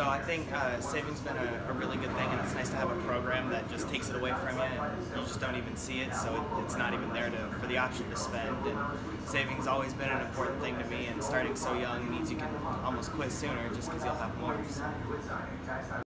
So I think uh, saving's been a, a, really good thing, and it's nice to have a program that just takes it away from you, and you just don't even see it. So it, it's not even there to, for the option to spend. And saving's always been an important thing to me, and starting so young means you can almost quit sooner just because you'll have more. So.